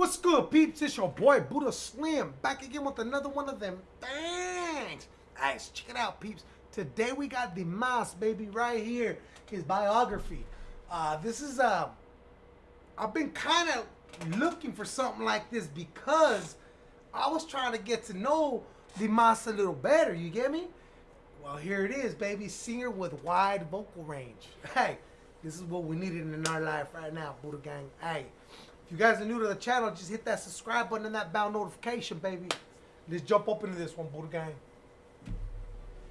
What's good, peeps? It's your boy Buddha Slim back again with another one of them bangs. Guys, check it out, peeps. Today we got the Mas baby right here. His biography. Uh, this is uh, I've been kind of looking for something like this because I was trying to get to know the Mas a little better. You get me? Well, here it is, baby. Singer with wide vocal range. Hey, this is what we needed in our life right now, Buddha Gang. Hey, if you guys are new to the channel, just hit that subscribe button and that bell notification, baby. Let's jump up into this one, Buddha Gang.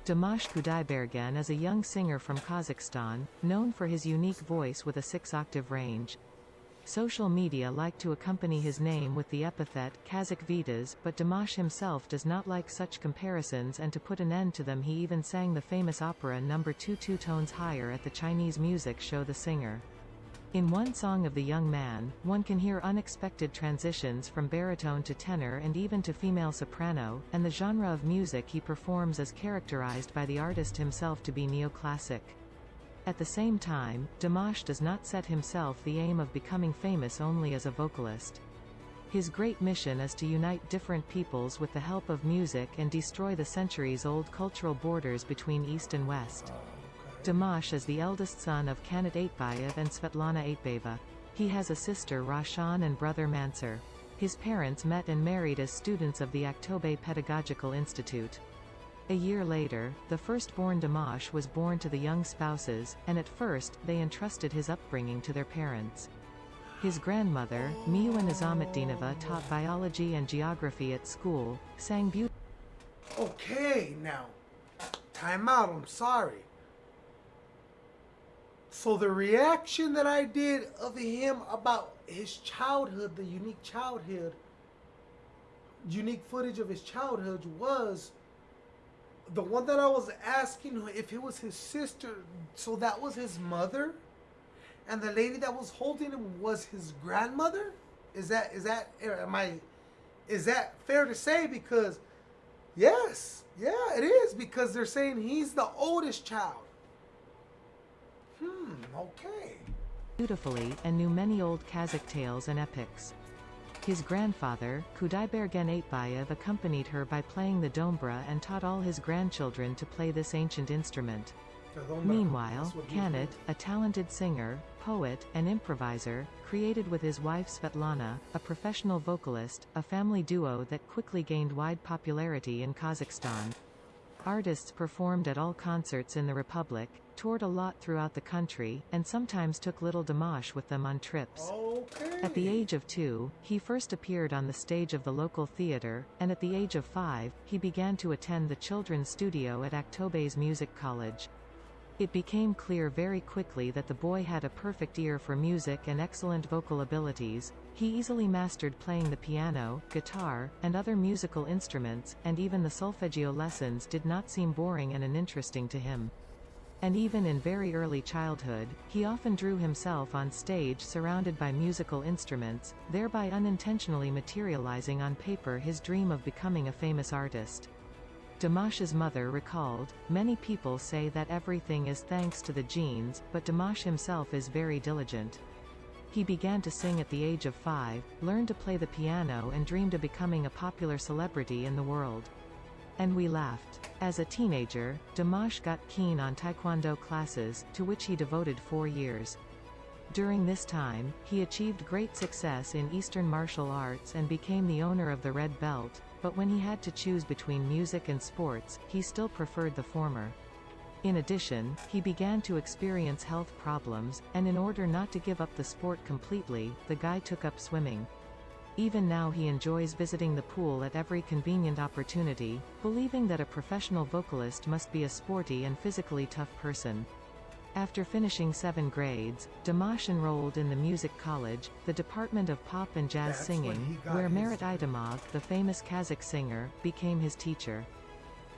Dimash Kudaibergen is a young singer from Kazakhstan, known for his unique voice with a six-octave range. Social media like to accompany his name with the epithet Kazakh Vitas, but Dimash himself does not like such comparisons and to put an end to them he even sang the famous opera number 2 two tones higher at the Chinese music show The Singer. In one song of the young man, one can hear unexpected transitions from baritone to tenor and even to female soprano, and the genre of music he performs is characterized by the artist himself to be neoclassic. At the same time, Dimash does not set himself the aim of becoming famous only as a vocalist. His great mission is to unite different peoples with the help of music and destroy the centuries-old cultural borders between East and West. Dimash is the eldest son of Kanat Aitbayev and Svetlana Aitbayeva. He has a sister Raushan and brother Mansur. His parents met and married as students of the Aktobe Pedagogical Institute. A year later, the firstborn Dimash was born to the young spouses, and at first, they entrusted his upbringing to their parents. His grandmother, Miua Nizametdinova taught biology and geography at school, sang beautiful. Okay, now, time out. I'm sorry. So the reaction that I did of him about his childhood, the unique childhood, unique footage of his childhood was the one that I was asking if it was his sister, so that was his mother, and the lady that was holding him was his grandmother. Is that is that am I is that fair to say? Because yes, yeah, it is because they're saying he's the oldest child. Hmm. Okay. Beautifully, and knew many old Kazakh tales and epics. His grandfather, Kudaibergen Aitbayev accompanied her by playing the dombra and taught all his grandchildren to play this ancient instrument. Meanwhile, Kanat, a talented singer, poet, and improviser, created with his wife Svetlana, a professional vocalist, a family duo that quickly gained wide popularity in Kazakhstan. Artists performed at all concerts in the Republic, toured a lot throughout the country, and sometimes took little Dimash with them on trips. Okay. At the age of two, he first appeared on the stage of the local theater, and at the age of five, he began to attend the children's studio at Aktobe's Music College. It became clear very quickly that the boy had a perfect ear for music and excellent vocal abilities. He easily mastered playing the piano, guitar, and other musical instruments, and even the solfeggio lessons did not seem boring and uninteresting to him. And even in very early childhood, he often drew himself on stage surrounded by musical instruments, thereby unintentionally materializing on paper his dream of becoming a famous artist. Dimash's mother recalled, many people say that everything is thanks to the genes, but Dimash himself is very diligent. He began to sing at the age of five, learned to play the piano and dreamed of becoming a popular celebrity in the world. And we laughed. As a teenager, Dimash got keen on taekwondo classes, to which he devoted four years. During this time, he achieved great success in Eastern martial arts and became the owner of the red belt, but when he had to choose between music and sports, he still preferred the former. In addition, he began to experience health problems, and in order not to give up the sport completely, the guy took up swimming. Even now he enjoys visiting the pool at every convenient opportunity, believing that a professional vocalist must be a sporty and physically tough person. After finishing seven grades, Dimash enrolled in the music college, the Department of Pop and Jazz That's Singing, where Marat Aitimov, the famous Kazakh singer, became his teacher.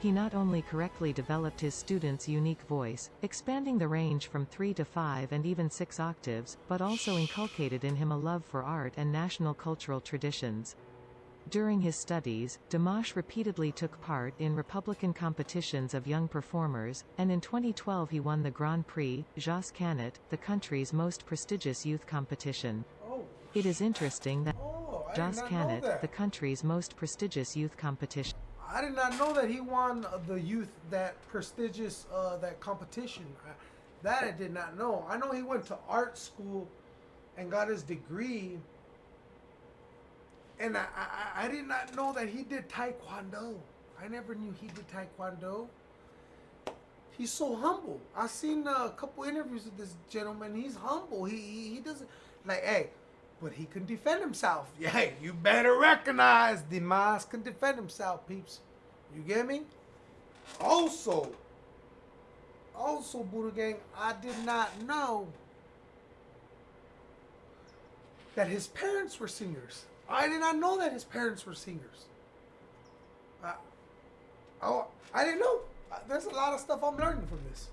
He not only correctly developed his students' unique voice, expanding the range from 3 to 5 and even 6 octaves, but also inculcated in him a love for art and national cultural traditions. During his studies, Dimash repeatedly took part in Republican competitions of young performers, and in 2012 he won the Grand Prix, Zhas Kanat, the country's most prestigious youth competition. Oh. It is interesting that Oh, Jos did not know Canet, the country's most prestigious youth competition. I did not know that he won the youth that prestigious uh, that competition. That I did not know. I know he went to art school and got his degree. And I, I, I did not know that he did taekwondo. I never knew he did taekwondo. He's so humble. I've seen a couple interviews with this gentleman. He's humble. He he, he doesn't like hey, but he can defend himself. Yeah, you better recognize Dimas can defend himself, peeps. You get me? Also, also Buddha Gang, I did not know that his parents were singers. I did not know that his parents were singers. I, oh, I didn't know. Uh, There's a lot of stuff I'm learning from this.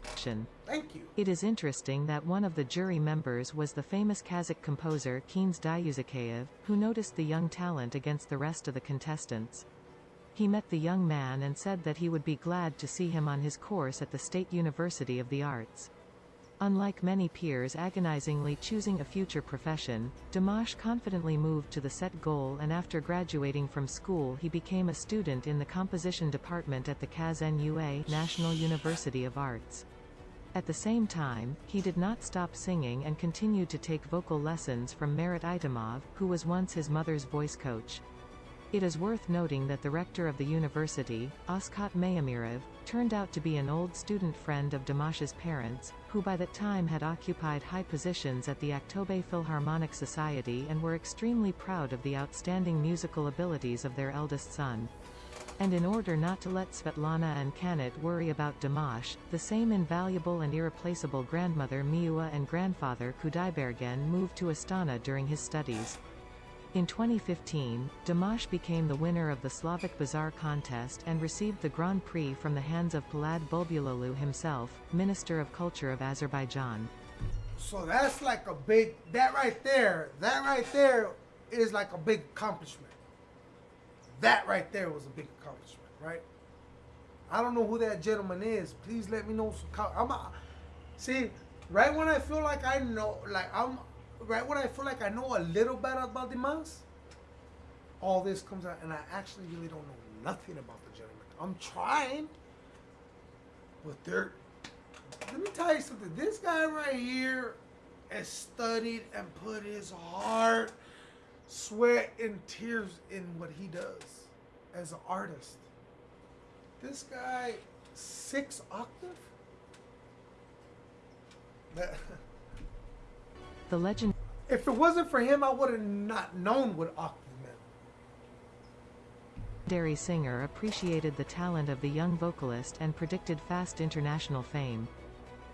Thank you. It is interesting that one of the jury members was the famous Kazakh composer Kins Dayuzakayev, who noticed the young talent against the rest of the contestants. He met the young man and said that he would be glad to see him on his course at the State University of the Arts. Unlike many peers agonizingly choosing a future profession, Dimash confidently moved to the set goal and after graduating from school he became a student in the composition department at the KazNUA National University of Arts. At the same time, he did not stop singing and continued to take vocal lessons from Marat Aitimov, who was once his mother's voice coach. It is worth noting that the rector of the university, Oskot Mayamirov, turned out to be an old student friend of Dimash's parents, who by that time had occupied high positions at the Aktobe Philharmonic Society and were extremely proud of the outstanding musical abilities of their eldest son. And in order not to let Svetlana and Kanat worry about Dimash, the same invaluable and irreplaceable grandmother Miua and grandfather Kudaibergen moved to Astana during his studies. In 2015, Dimash became the winner of the Slavic Bazaar contest and received the Grand Prix from the hands of Polad Bulbuloglu himself, Minister of Culture of Azerbaijan. So that's like a big, that right there, that right there is like a big accomplishment. That right there was a big accomplishment, right? I don't know who that gentleman is. Please let me know. Some I'm a, see, right when I feel like I know, like I'm, right when I feel like I know a little bit about Dimas, all this comes out, and I actually really don't know nothing about the gentleman. I'm trying, but they're. Let me tell you something. This guy right here has studied and put his heart, sweat, and tears in what he does as an artist. This guy, six octave. That, The legend if it wasn't for him, I would have not known what octave meant. legendary singer appreciated the talent of the young vocalist and predicted fast international fame.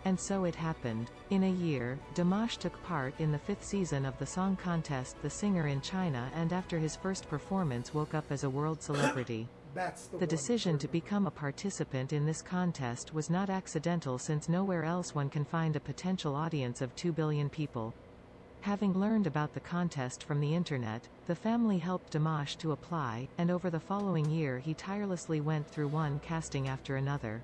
And so it happened. In a year, Dimash took part in the fifth season of the song contest The Singer in China and after his first performance woke up as a world celebrity. The, The decision to become a participant in this contest was not accidental since nowhere else one can find a potential audience of 2 billion people. Having learned about the contest from the internet, the family helped Dimash to apply, and over the following year he tirelessly went through one casting after another.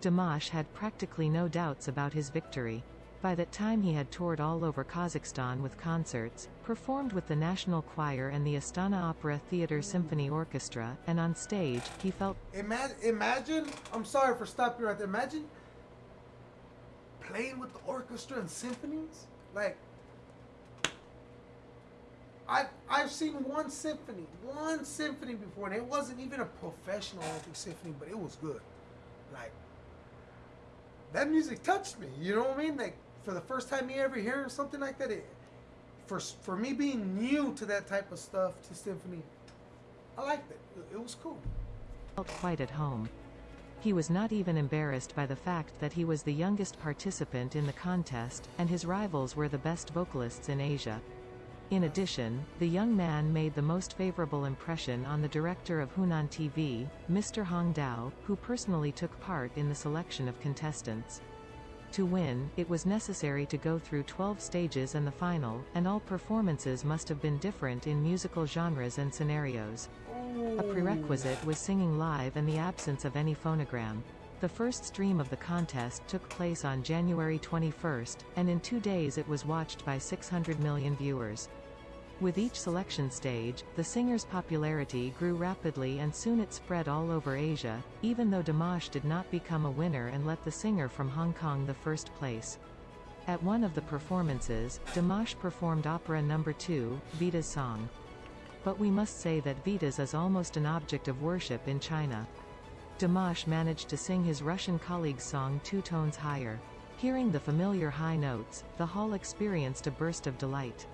Dimash had practically no doubts about his victory. By that time he had toured all over Kazakhstan with concerts, performed with the National Choir and the Astana Opera Theatre Symphony Orchestra, and on stage, he felt Imagine, imagine. I'm sorry for stopping right there. Imagine playing with the orchestra and symphonies. Like, I've I've seen one symphony, one symphony before, and it wasn't even a professional, I symphony, but it was good. Like, that music touched me. You know what I mean? Like, for the first time you ever hear something like that, it, for for me being new to that type of stuff, to symphony, I liked it. It, it was cool. felt quite at home. He was not even embarrassed by the fact that he was the youngest participant in the contest, and his rivals were the best vocalists in Asia. In addition, the young man made the most favorable impression on the director of Hunan TV, Mr. Hong Tao, who personally took part in the selection of contestants. To win, it was necessary to go through 12 stages and the final, and all performances must have been different in musical genres and scenarios. A prerequisite was singing live and the absence of any phonogram. The first stream of the contest took place on January 21, and in two days it was watched by 600 million viewers. With each selection stage, the singer's popularity grew rapidly and soon it spread all over Asia, even though Dimash did not become a winner and let the singer from Hong Kong the first place. At one of the performances, Dimash performed opera number 2, Vita's song. But we must say that Vitas is almost an object of worship in China. Dimash managed to sing his Russian colleague's song two tones higher. Hearing the familiar high notes, the hall experienced a burst of delight.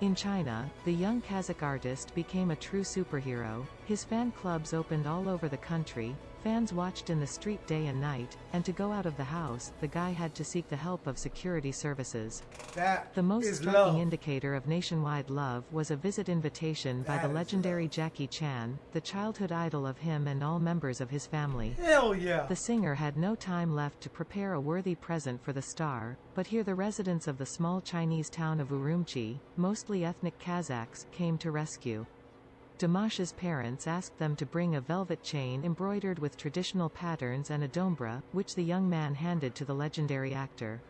In China, the young Kazakh artist became a true superhero, his fan clubs opened all over the country, Fans watched in the street day and night, and to go out of the house, the guy had to seek the help of security services. That The most is striking love. indicator of nationwide love was a visit invitation by the legendary love. Jackie Chan, the childhood idol of him and all members of his family. Hell yeah. The singer had no time left to prepare a worthy present for the star, but here the residents of the small Chinese town of Urumqi, mostly ethnic Kazakhs, came to rescue. Dimash's parents asked them to bring a velvet chain embroidered with traditional patterns and a dombra, which the young man handed to the legendary actor.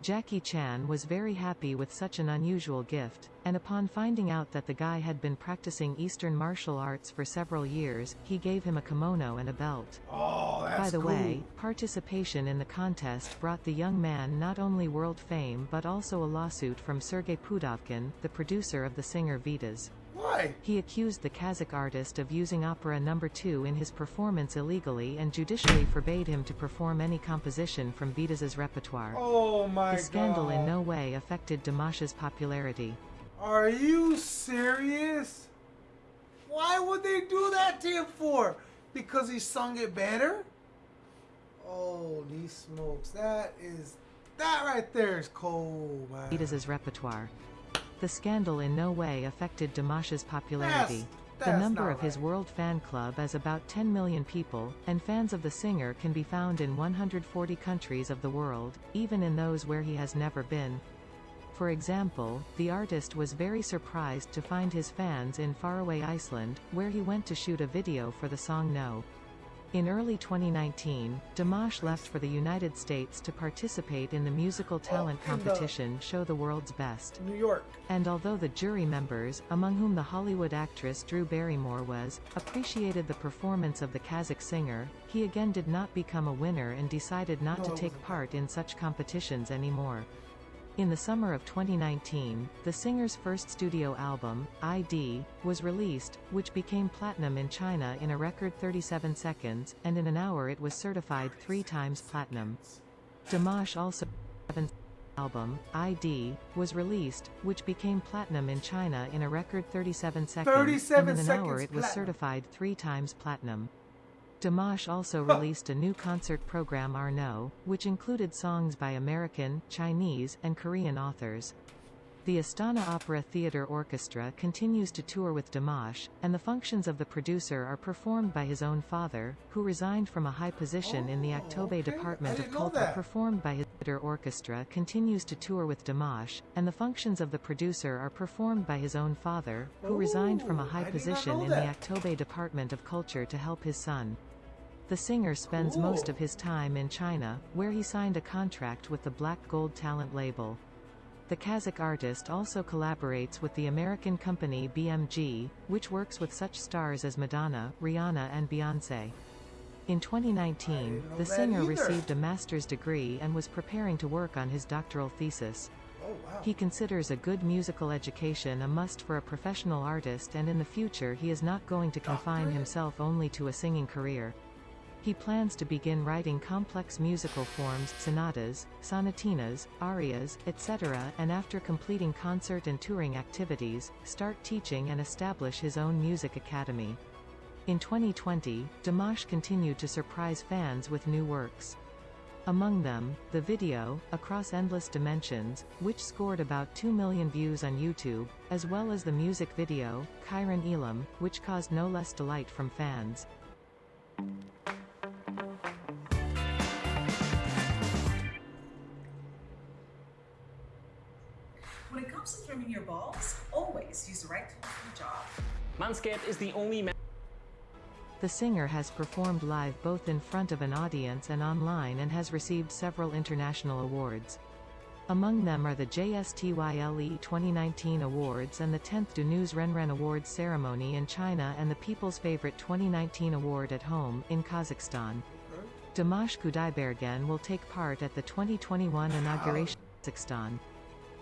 Jackie Chan was very happy with such an unusual gift, and upon finding out that the guy had been practicing Eastern martial arts for several years, he gave him a kimono and a belt. oh, By the cool. way, participation in the contest brought the young man not only world fame but also a lawsuit from Sergei Pudovkin, the producer of the singer Vitas. Why? He accused the Kazakh artist of using opera number 2 in his performance illegally and judicially forbade him to perform any composition from Vitas's repertoire. Oh my the scandal god. in no way affected Dimash's popularity. Are you serious? Why would they do that to him for? Because he sung it better? Holy smokes. That is. That right there is cold, man. Vitas's repertoire. The scandal in no way affected Dimash's popularity. the that's number not of his world fan club is about 10 million people, and fans of the singer can be found in 140 countries of the world, even in those where he has never been. For example, the artist was very surprised to find his fans in faraway Iceland, where he went to shoot a video for the song No. In early 2019, Dimash left for the United States to participate in the musical talent the- competition Show the World's Best. New York. And although the jury members, among whom the Hollywood actress Drew Barrymore was, appreciated the performance of the Kazakh singer, he again did not become a winner and decided not No, to take part in such competitions anymore. In the summer of 2019, the singer's first studio album, ID, was released, which became platinum in China in a record 37 seconds, and in an hour it was certified three times platinum. Dimash also album, ID, was released, which became platinum in China in a record 37 seconds, 37 and in an hour seconds it was certified three times platinum. Dimash also released a new concert program Arnau, which included songs by American, Chinese, and Korean authors. The Astana Opera Theatre Orchestra continues to tour with Dimash, and the functions of the producer are performed by his own father, who resigned from a high position in the Oh, Aktobe okay. Department of Culture performed by his theatre orchestra continues to tour with Dimash, and the functions of the producer are performed by his own father, who resigned from a high I did not position in the Aktobe Department of Culture to help his son. The singer spends most of his time in China, where he signed a contract with the Black Gold Talent label. The Kazakh artist also collaborates with the American company BMG, which works with such stars as Madonna, Rihanna and Beyoncé. In 2019, the singer received a master's degree and was preparing to work on his doctoral thesis. Oh, wow. He considers a good musical education a must for a professional artist and in the future he is not going to confine himself only to a singing career. He plans to begin writing complex musical forms, sonatas, sonatinas, arias, etc., and after completing concert and touring activities, start teaching and establish his own music academy. In 2020, Dimash continued to surprise fans with new works. Among them, the video, Across Endless Dimensions, which scored about 2 million views on YouTube, as well as the music video, Qairan Elim, which caused no less delight from fans. Is the only The singer has performed live both in front of an audience and online and has received several international awards. Among them are the JSTYLE 2019 awards and the 10th Du News Renren Awards ceremony in China and the People's Favorite 2019 award at home, in Kazakhstan. Dimash Kudaibergen will take part at the 2021 inauguration in Kazakhstan.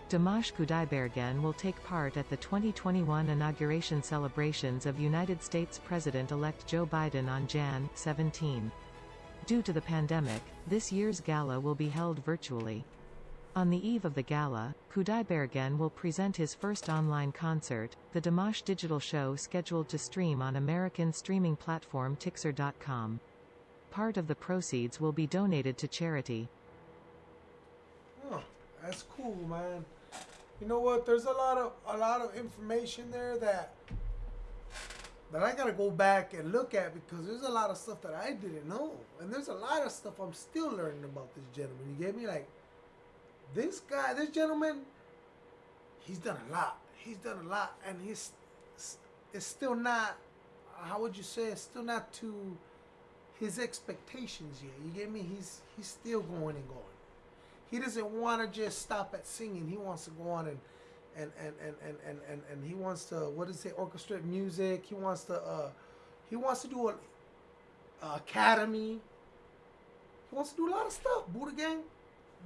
Dimash Kudaibergen will take part at the 2021 inauguration celebrations of United States President-elect Joe Biden on Jan. 17. Due to the pandemic, this year's gala will be held virtually. On the eve of the gala, Kudaibergen will present his first online concert, the Dimash Digital Show scheduled to stream on American streaming platform Tixer.com. Part of the proceeds will be donated to charity. Oh, that's cool, man. You know what? There's a lot of a lot of information there that that I gotta go back and look at because there's a lot of stuff that I didn't know, and there's a lot of stuff I'm still learning about this gentleman. You get me? Like this guy, this gentleman, he's done a lot. He's done a lot, and he's it's still not. How would you say? It's still not to his expectations yet. You get me? He's he's still going and going he doesn't want to just stop at singing. He wants to go on and and and and and and, and, and he wants to what does it orchestrate music. He wants to uh he wants to do a, a academy. He wants to do a lot of stuff. Buddha Gang,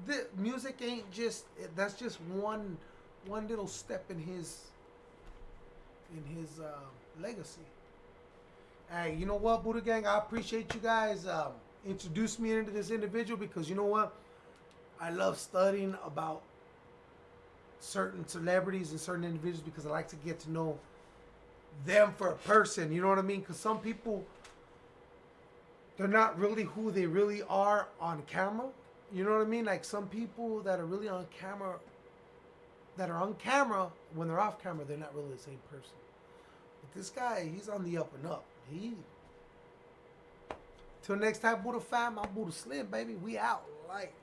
the music ain't just that's just one one little step in his in his uh, legacy. Hey, you know what, Buddha Gang? I appreciate you guys um, me into this individual because you know what I love studying about certain celebrities and certain individuals because I like to get to know them for a person. You know what I mean? Because some people, they're not really who they really are on camera. You know what I mean? Like some people that are really on camera, that are on camera, when they're off camera, they're not really the same person. But this guy, he's on the up and up. He. Till next time, Buddha fam, I'm Buddha Slim, baby. We out. Like.